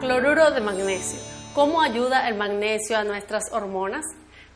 Cloruro de magnesio. ¿Cómo ayuda el magnesio a nuestras hormonas?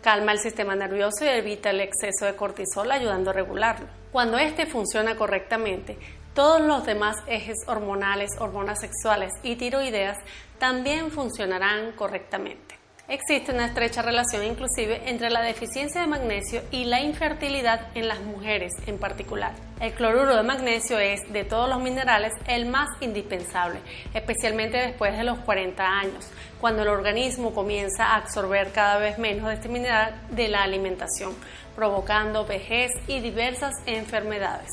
Calma el sistema nervioso y evita el exceso de cortisol ayudando a regularlo. Cuando este funciona correctamente, todos los demás ejes hormonales, hormonas sexuales y tiroideas también funcionarán correctamente. Existe una estrecha relación inclusive entre la deficiencia de magnesio y la infertilidad en las mujeres en particular. El cloruro de magnesio es, de todos los minerales, el más indispensable, especialmente después de los 40 años, cuando el organismo comienza a absorber cada vez menos de este mineral de la alimentación, provocando vejez y diversas enfermedades.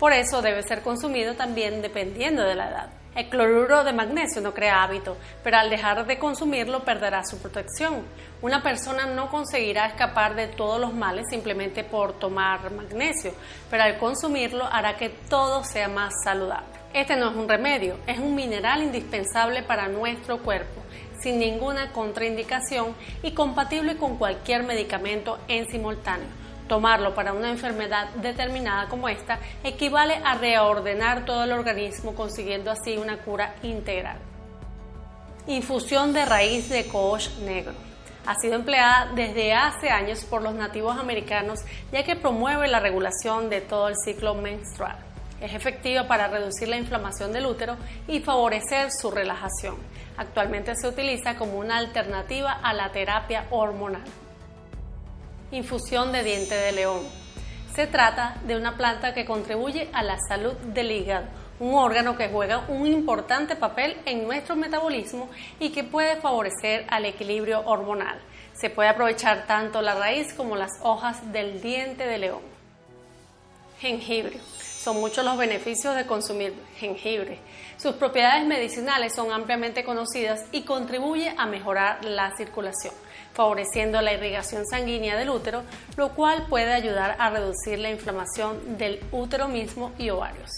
Por eso debe ser consumido también dependiendo de la edad. El cloruro de magnesio no crea hábito, pero al dejar de consumirlo perderá su protección. Una persona no conseguirá escapar de todos los males simplemente por tomar magnesio, pero al consumirlo hará que todo sea más saludable. Este no es un remedio, es un mineral indispensable para nuestro cuerpo, sin ninguna contraindicación y compatible con cualquier medicamento en simultáneo Tomarlo para una enfermedad determinada como esta equivale a reordenar todo el organismo consiguiendo así una cura integral. Infusión de raíz de coach negro. Ha sido empleada desde hace años por los nativos americanos ya que promueve la regulación de todo el ciclo menstrual. Es efectiva para reducir la inflamación del útero y favorecer su relajación. Actualmente se utiliza como una alternativa a la terapia hormonal. Infusión de diente de león. Se trata de una planta que contribuye a la salud del hígado, un órgano que juega un importante papel en nuestro metabolismo y que puede favorecer al equilibrio hormonal. Se puede aprovechar tanto la raíz como las hojas del diente de león. Jengibre. Son muchos los beneficios de consumir jengibre. Sus propiedades medicinales son ampliamente conocidas y contribuye a mejorar la circulación, favoreciendo la irrigación sanguínea del útero, lo cual puede ayudar a reducir la inflamación del útero mismo y ovarios.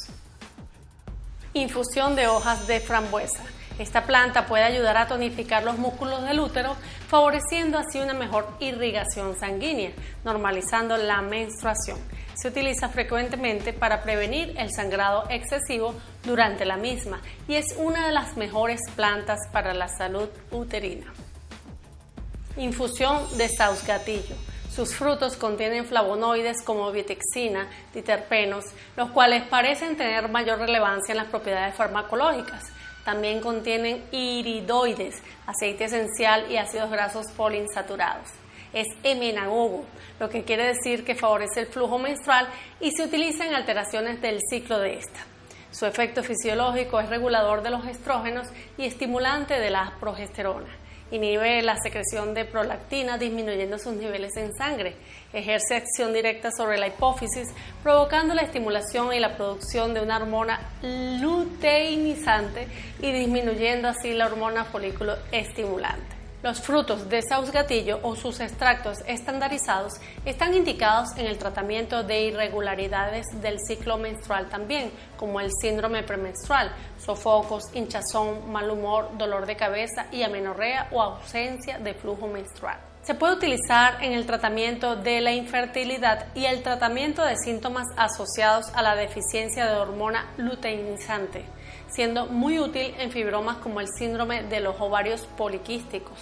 Infusión de hojas de frambuesa. Esta planta puede ayudar a tonificar los músculos del útero, favoreciendo así una mejor irrigación sanguínea, normalizando la menstruación se utiliza frecuentemente para prevenir el sangrado excesivo durante la misma y es una de las mejores plantas para la salud uterina. Infusión de sausgatillo. Sus frutos contienen flavonoides como vitexina, diterpenos, los cuales parecen tener mayor relevancia en las propiedades farmacológicas. También contienen iridoides, aceite esencial y ácidos grasos poliinsaturados es emenagogo, lo que quiere decir que favorece el flujo menstrual y se utiliza en alteraciones del ciclo de esta. Su efecto fisiológico es regulador de los estrógenos y estimulante de la progesterona. Inhibe la secreción de prolactina disminuyendo sus niveles en sangre. Ejerce acción directa sobre la hipófisis, provocando la estimulación y la producción de una hormona luteinizante y disminuyendo así la hormona folículo estimulante. Los frutos de sausgatillo o sus extractos estandarizados están indicados en el tratamiento de irregularidades del ciclo menstrual también, como el síndrome premenstrual, sofocos, hinchazón, mal humor, dolor de cabeza y amenorrea o ausencia de flujo menstrual. Se puede utilizar en el tratamiento de la infertilidad y el tratamiento de síntomas asociados a la deficiencia de hormona luteinizante siendo muy útil en fibromas como el síndrome de los ovarios poliquísticos.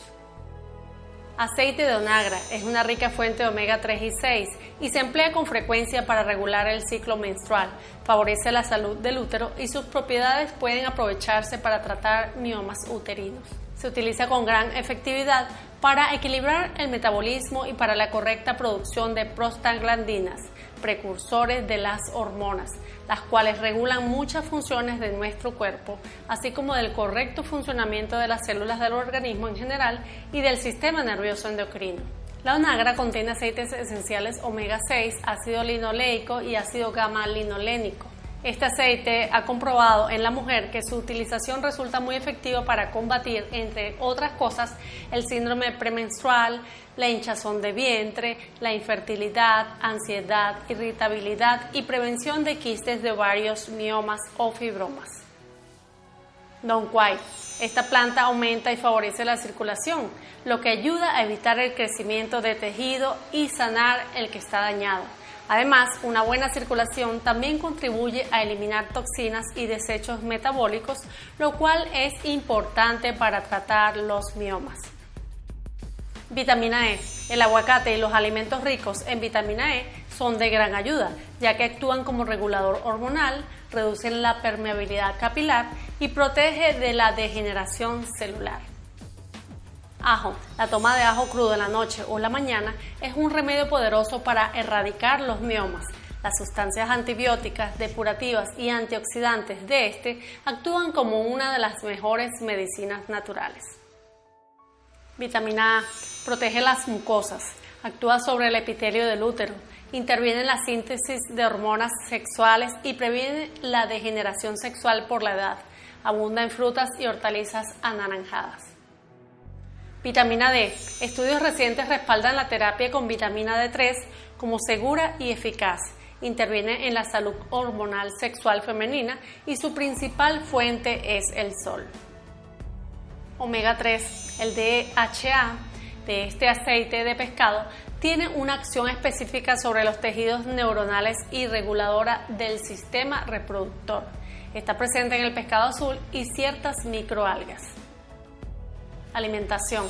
Aceite de onagra es una rica fuente de omega 3 y 6 y se emplea con frecuencia para regular el ciclo menstrual, favorece la salud del útero y sus propiedades pueden aprovecharse para tratar miomas uterinos. Se utiliza con gran efectividad para equilibrar el metabolismo y para la correcta producción de prostaglandinas, precursores de las hormonas, las cuales regulan muchas funciones de nuestro cuerpo, así como del correcto funcionamiento de las células del organismo en general y del sistema nervioso endocrino. La onagra contiene aceites esenciales omega 6, ácido linoleico y ácido gamma linolénico. Este aceite ha comprobado en la mujer que su utilización resulta muy efectiva para combatir, entre otras cosas, el síndrome premenstrual, la hinchazón de vientre, la infertilidad, ansiedad, irritabilidad y prevención de quistes de ovarios, miomas o fibromas. Don Quai. Esta planta aumenta y favorece la circulación, lo que ayuda a evitar el crecimiento de tejido y sanar el que está dañado Además, una buena circulación también contribuye a eliminar toxinas y desechos metabólicos, lo cual es importante para tratar los miomas. Vitamina E. El aguacate y los alimentos ricos en vitamina E son de gran ayuda, ya que actúan como regulador hormonal, reducen la permeabilidad capilar y protege de la degeneración celular. Ajo. La toma de ajo crudo en la noche o la mañana es un remedio poderoso para erradicar los miomas. Las sustancias antibióticas, depurativas y antioxidantes de este actúan como una de las mejores medicinas naturales. Vitamina A. Protege las mucosas. Actúa sobre el epitelio del útero. Interviene en la síntesis de hormonas sexuales y previene la degeneración sexual por la edad. Abunda en frutas y hortalizas anaranjadas. Vitamina D. Estudios recientes respaldan la terapia con vitamina D3 como segura y eficaz. Interviene en la salud hormonal sexual femenina y su principal fuente es el sol. Omega 3. El DHA de este aceite de pescado tiene una acción específica sobre los tejidos neuronales y reguladora del sistema reproductor. Está presente en el pescado azul y ciertas microalgas. Alimentación.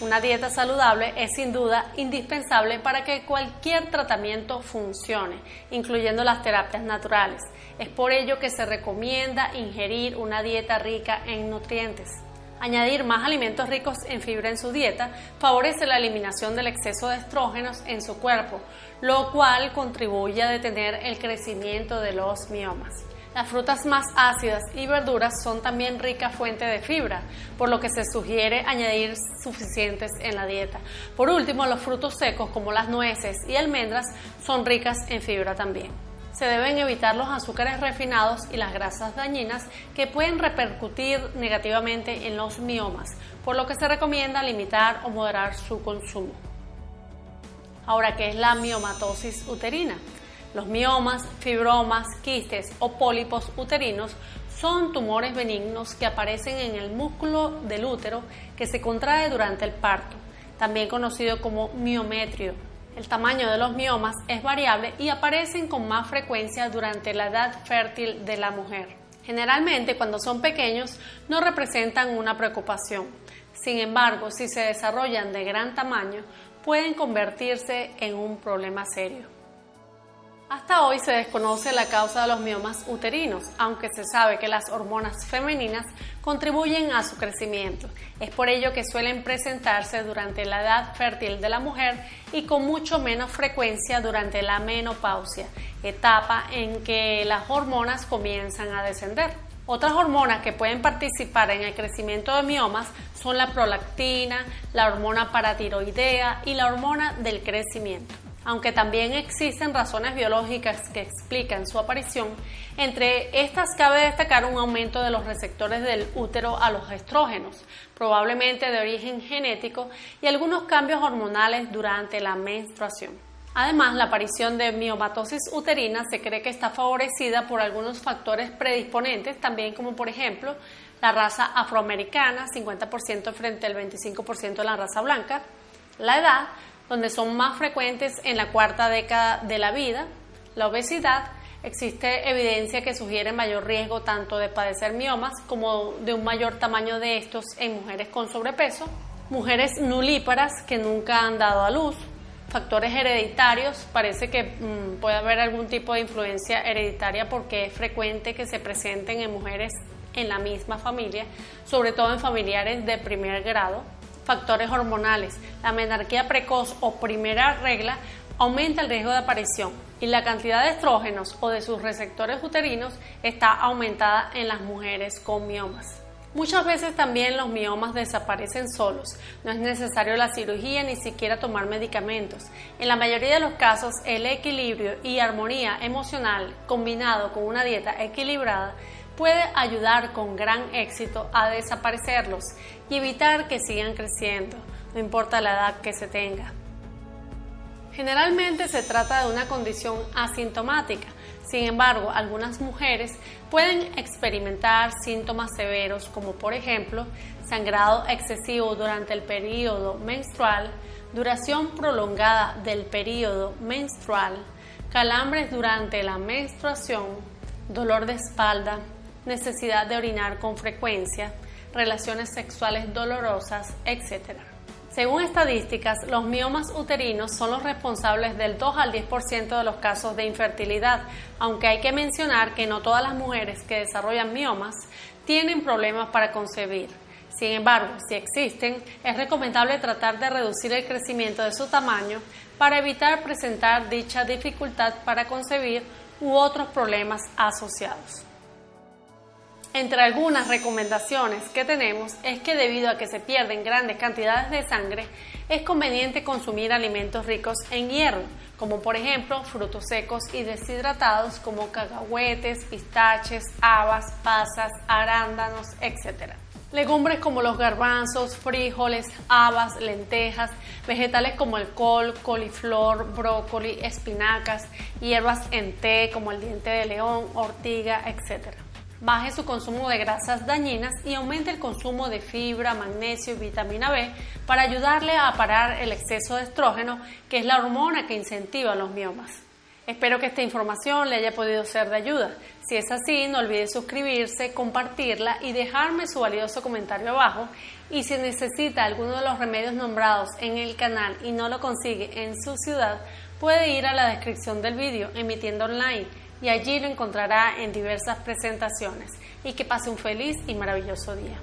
Una dieta saludable es sin duda indispensable para que cualquier tratamiento funcione, incluyendo las terapias naturales. Es por ello que se recomienda ingerir una dieta rica en nutrientes. Añadir más alimentos ricos en fibra en su dieta favorece la eliminación del exceso de estrógenos en su cuerpo, lo cual contribuye a detener el crecimiento de los miomas. Las frutas más ácidas y verduras son también rica fuente de fibra, por lo que se sugiere añadir suficientes en la dieta. Por último, los frutos secos como las nueces y almendras son ricas en fibra también. Se deben evitar los azúcares refinados y las grasas dañinas que pueden repercutir negativamente en los miomas, por lo que se recomienda limitar o moderar su consumo. Ahora, ¿qué es la miomatosis uterina? Los miomas, fibromas, quistes o pólipos uterinos son tumores benignos que aparecen en el músculo del útero que se contrae durante el parto, también conocido como miometrio. El tamaño de los miomas es variable y aparecen con más frecuencia durante la edad fértil de la mujer. Generalmente cuando son pequeños no representan una preocupación. Sin embargo, si se desarrollan de gran tamaño, pueden convertirse en un problema serio. Hasta hoy se desconoce la causa de los miomas uterinos, aunque se sabe que las hormonas femeninas contribuyen a su crecimiento. Es por ello que suelen presentarse durante la edad fértil de la mujer y con mucho menos frecuencia durante la menopausia, etapa en que las hormonas comienzan a descender. Otras hormonas que pueden participar en el crecimiento de miomas son la prolactina, la hormona paratiroidea y la hormona del crecimiento aunque también existen razones biológicas que explican su aparición, entre estas cabe destacar un aumento de los receptores del útero a los estrógenos, probablemente de origen genético, y algunos cambios hormonales durante la menstruación. Además, la aparición de miomatosis uterina se cree que está favorecida por algunos factores predisponentes, también como por ejemplo la raza afroamericana, 50% frente al 25% de la raza blanca, la edad, donde son más frecuentes en la cuarta década de la vida, la obesidad, existe evidencia que sugiere mayor riesgo tanto de padecer miomas como de un mayor tamaño de estos en mujeres con sobrepeso, mujeres nulíparas que nunca han dado a luz, factores hereditarios, parece que mm, puede haber algún tipo de influencia hereditaria porque es frecuente que se presenten en mujeres en la misma familia, sobre todo en familiares de primer grado, factores hormonales. La menarquía precoz o primera regla aumenta el riesgo de aparición y la cantidad de estrógenos o de sus receptores uterinos está aumentada en las mujeres con miomas. Muchas veces también los miomas desaparecen solos, no es necesario la cirugía ni siquiera tomar medicamentos. En la mayoría de los casos, el equilibrio y armonía emocional combinado con una dieta equilibrada puede ayudar con gran éxito a desaparecerlos y evitar que sigan creciendo, no importa la edad que se tenga. Generalmente se trata de una condición asintomática, sin embargo, algunas mujeres pueden experimentar síntomas severos como por ejemplo sangrado excesivo durante el periodo menstrual, duración prolongada del periodo menstrual, calambres durante la menstruación, dolor de espalda, necesidad de orinar con frecuencia, relaciones sexuales dolorosas, etc. Según estadísticas, los miomas uterinos son los responsables del 2 al 10% de los casos de infertilidad, aunque hay que mencionar que no todas las mujeres que desarrollan miomas tienen problemas para concebir. Sin embargo, si existen, es recomendable tratar de reducir el crecimiento de su tamaño para evitar presentar dicha dificultad para concebir u otros problemas asociados. Entre algunas recomendaciones que tenemos es que debido a que se pierden grandes cantidades de sangre, es conveniente consumir alimentos ricos en hierro, como por ejemplo frutos secos y deshidratados como cacahuetes, pistaches, habas, pasas, arándanos, etc. Legumbres como los garbanzos, frijoles, habas, lentejas, vegetales como el col, coliflor, brócoli, espinacas, hierbas en té como el diente de león, ortiga, etc baje su consumo de grasas dañinas y aumente el consumo de fibra, magnesio y vitamina B para ayudarle a parar el exceso de estrógeno, que es la hormona que incentiva los miomas. Espero que esta información le haya podido ser de ayuda. Si es así, no olvide suscribirse, compartirla y dejarme su valioso comentario abajo. Y si necesita alguno de los remedios nombrados en el canal y no lo consigue en su ciudad, puede ir a la descripción del vídeo emitiendo online y allí lo encontrará en diversas presentaciones. Y que pase un feliz y maravilloso día.